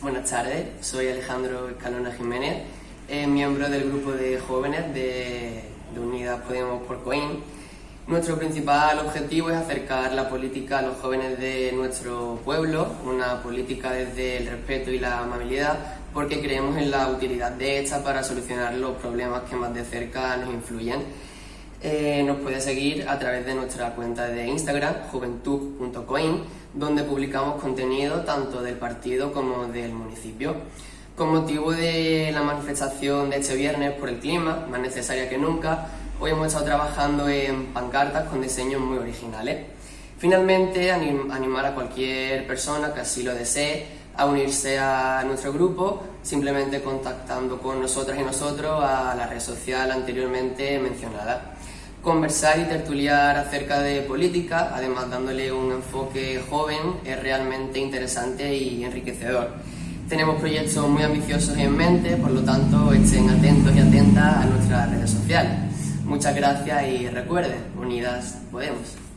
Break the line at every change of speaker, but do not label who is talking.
Buenas tardes, soy Alejandro Escalona Jiménez, eh, miembro del grupo de jóvenes de, de Unidas Podemos por COIN. Nuestro principal objetivo es acercar la política a los jóvenes de nuestro pueblo, una política desde el respeto y la amabilidad, porque creemos en la utilidad de esta para solucionar los problemas que más de cerca nos influyen. Eh, nos puede seguir a través de nuestra cuenta de Instagram, juventud.coin, donde publicamos contenido tanto del partido como del municipio. Con motivo de la manifestación de este viernes por el clima, más necesaria que nunca, hoy hemos estado trabajando en pancartas con diseños muy originales. Finalmente, animar a cualquier persona que así lo desee a unirse a nuestro grupo, simplemente contactando con nosotras y nosotros a la red social anteriormente mencionada conversar y tertuliar acerca de política, además dándole un enfoque joven, es realmente interesante y enriquecedor. Tenemos proyectos muy ambiciosos en mente, por lo tanto estén atentos y atentas a nuestras redes sociales. Muchas gracias y recuerden, unidas podemos.